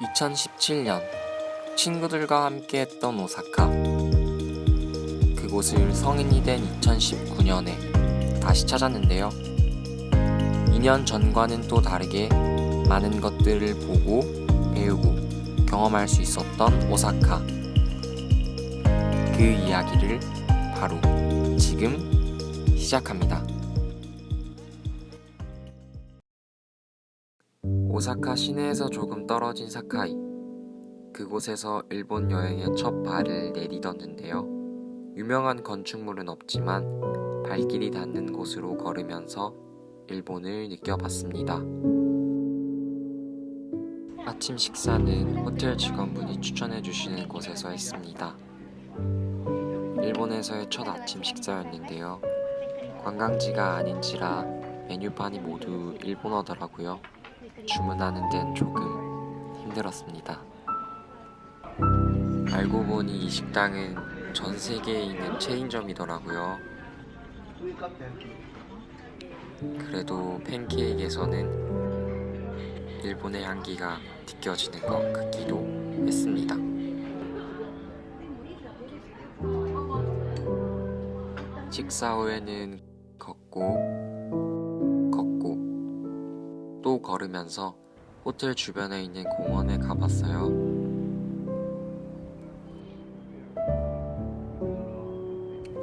2017년 친구들과 함께 했던 오사카. 그곳을 성인이 된 2019년에 다시 찾았는데요. 2년 전과는 또 다르게 많은 것들을 보고 배우고 경험할 수 있었던 오사카. 그 이야기를 바로 지금 시작합니다 오사카 시내에서 조금 떨어진 사카이. 그곳에서 일본 여행의 첫 발을 내디뎠는데요. 유명한 건축물은 없지만 발길이 닿는 곳으로 걸으면서 일본을 느껴봤습니다. 아침 식사는 호텔 직원분이 추천해주시는 곳에서 했습니다. 일본에서의 첫 아침 식사였는데요. 관광지가 아닌지라 메뉴판이 모두 일본어더라고요 주문하는 데는 조금 힘들었습니다. 알고 보니 이 식당은 전 세계에 있는 체인점이더라고요. 그래도 팬케이크에서는 일본의 향기가 느껴지는 것 같기도 했습니다. 식사 후에는 걷고 또 걸으면서 호텔 주변에 있는 공원에 가봤어요.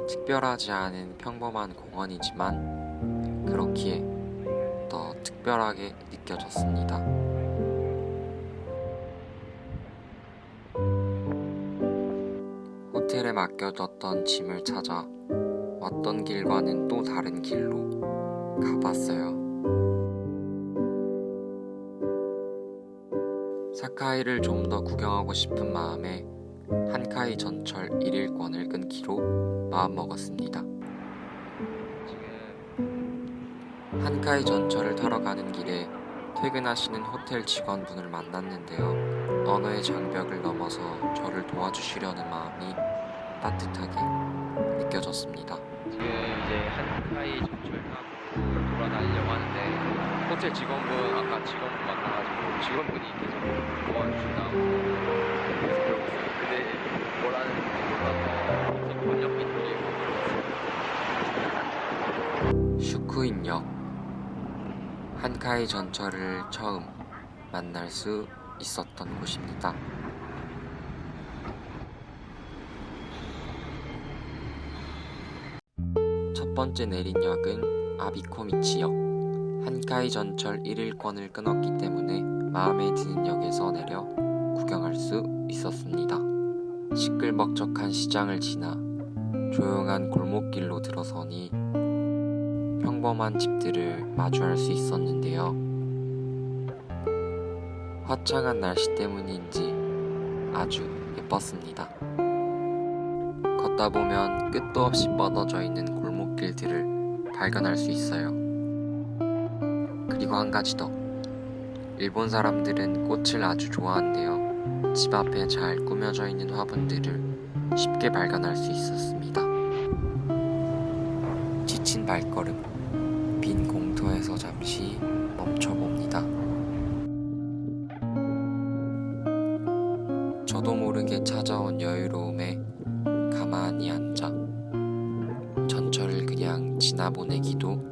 특별하지 않은 평범한 공원이지만 그렇기에 더 특별하게 느껴졌습니다. 호텔에 맡겨뒀던 짐을 찾아 왔던 길과는 또 다른 길로 가봤어요. 사카이를 좀 더 구경하고 싶은 마음에 한카이 전철 1일권을 끊기로 마음먹었습니다. 한카이 전철을 타러 가는 길에 퇴근하시는 호텔 직원분을 만났는데요. 언어의 장벽을 넘어서 저를 도와주시려는 마음이 따뜻하게 느껴졌습니다. 지금 이제 한카이 전철 타고 돌아다니려고 하는데 호텔 직원분 아까 직원분 만나가지고 직원분이 계속 도와주신다고 계속 그러고 있어요. 근데 뭐라는 지 몰라서 번역기 돌리고 슈쿠인역 한카이 전철을 처음 만날 수 있었던 곳입니다. 첫 번째 내린 역은 아비코미치역. 한카이 전철 1일권을 끊었기 때문에 마음에 드는 역에서 내려 구경할 수 있었습니다. 시끌벅적한 시장을 지나 조용한 골목길로 들어서니 평범한 집들을 마주할 수 있었는데요. 화창한 날씨 때문인지 아주 예뻤습니다. 걷다 보면 끝도 없이 뻗어져 있는 골목길들을 발견할 수 있어요. 그리고 한 가지 더. 일본 사람들은 꽃을 아주 좋아한대요. 집 앞에 잘 꾸며져 있는 화분들을 쉽게 발견할 수 있었습니다. 지친 발걸음, 빈 공터에서 잠시 멈춰봅니다. 저도 모르게 찾아온 여유로움에 가만히 앉아 전철을 그냥 지나보내기도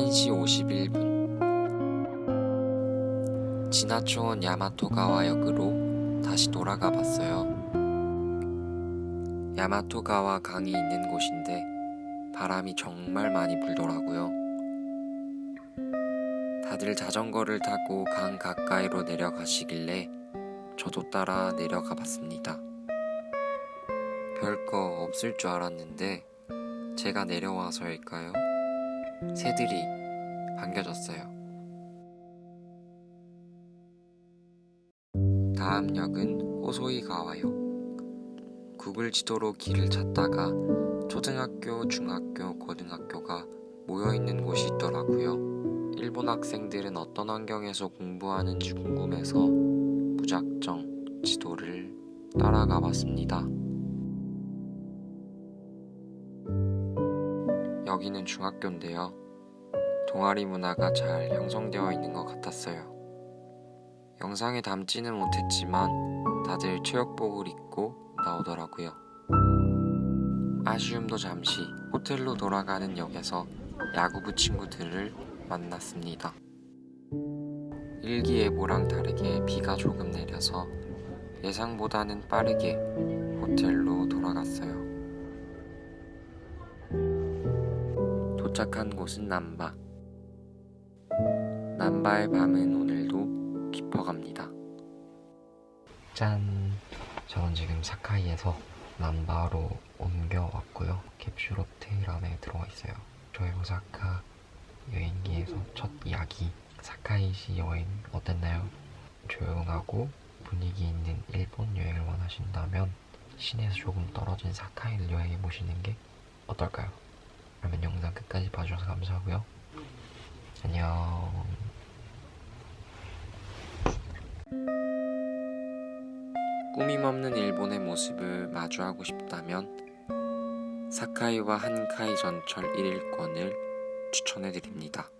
1시 51분 지나쳐온 야마토가와역으로 다시 돌아가 봤어요. 야마토가와 강이 있는 곳인데 바람이 정말 많이 불더라고요. 다들 자전거를 타고 강 가까이로 내려가시길래 저도 따라 내려가 봤습니다. 별거 없을 줄 알았는데 제가 내려와서일까요? 새들이 반겨졌어요. 다음 역은 호소이가와역. 구글 지도로 길을 찾다가 초등학교, 중학교, 고등학교가 모여있는 곳이 있더라고요. 일본 학생들은 어떤 환경에서 공부하는지 궁금해서 무작정 지도를 따라가 봤습니다. 여기는 중학교인데요. 동아리 문화가 잘 형성되어 있는 것 같았어요. 영상에 담지는 못했지만 다들 체육복을 입고 나오더라고요. 아쉬움도 잠시 호텔로 돌아가는 역에서 야구부 친구들을 만났습니다. 일기예보랑 다르게 비가 조금 내려서 예상보다는 빠르게 호텔로 돌아갔어요. 도착한 곳은 남바. 남바의 밤은 오늘도 깊어갑니다. 짠! 저는 지금 사카이에서 남바로 옮겨왔고요. 캡슐 호텔 안에 들어와 있어요. 저의 오사카 여행기에서 첫 이야기 사카이시 여행 어땠나요? 조용하고 분위기 있는 일본 여행을 원하신다면 시내에서 조금 떨어진 사카이를 여행해 보시는 게 어떨까요? 그러면 영상 끝까지 봐주셔서 감사하고요. 안녕. 꾸밈 없는 일본의 모습을 마주하고 싶다면 사카이와 한카이 전철 1일권을 추천해 드립니다.